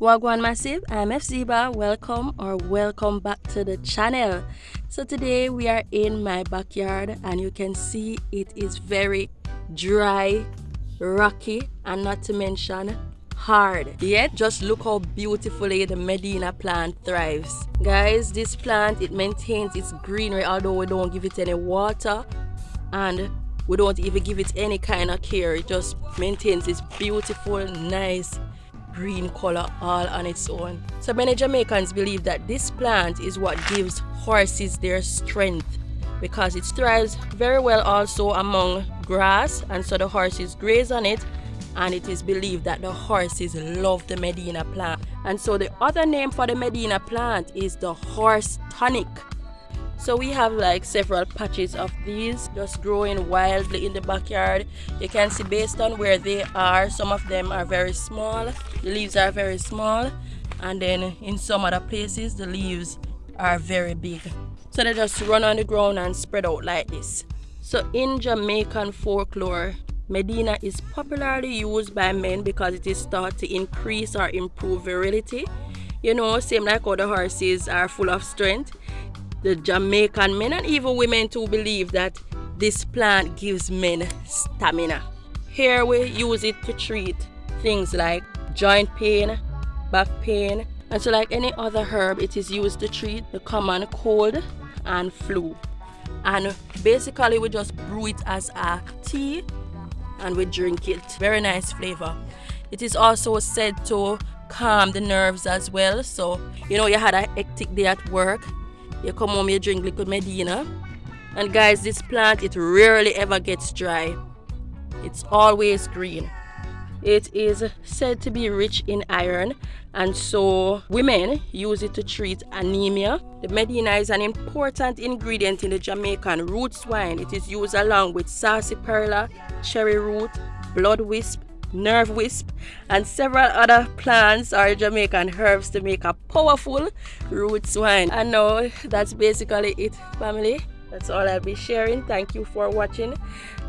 Wagwan Massive, I'm FZiba. Welcome or welcome back to the channel. So today we are in my backyard and you can see it is very dry, rocky and not to mention hard. Yet just look how beautifully the Medina plant thrives. Guys, this plant it maintains its greenery although we don't give it any water and we don't even give it any kind of care. It just maintains its beautiful, nice green color all on its own. So many Jamaicans believe that this plant is what gives horses their strength because it thrives very well also among grass and so the horses graze on it and it is believed that the horses love the Medina plant. And so the other name for the Medina plant is the horse tonic so we have like several patches of these just growing wildly in the backyard. You can see based on where they are some of them are very small the leaves are very small and then in some other places the leaves are very big. So they just run on the ground and spread out like this. So in jamaican folklore medina is popularly used by men because it is thought to increase or improve virility. You know same like other horses are full of strength the Jamaican men and even women too believe that this plant gives men stamina. Here we use it to treat things like joint pain, back pain, and so like any other herb, it is used to treat the common cold and flu. And basically we just brew it as a tea and we drink it. Very nice flavor. It is also said to calm the nerves as well. So, you know, you had a hectic day at work you come home you drink liquid medina. And guys this plant it rarely ever gets dry. It's always green. It is said to be rich in iron and so women use it to treat anemia. The medina is an important ingredient in the jamaican roots wine it is used along with sarsaparilla cherry root blood wisp nerve wisp, and several other plants or Jamaican herbs to make a powerful roots wine. And now that's basically it, family. That's all I'll be sharing. Thank you for watching.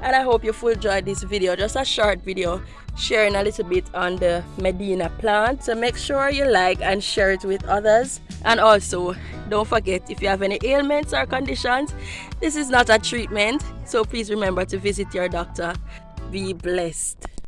And I hope you full enjoyed this video. Just a short video sharing a little bit on the Medina plant. So make sure you like and share it with others. And also, don't forget if you have any ailments or conditions, this is not a treatment. So please remember to visit your doctor. Be blessed.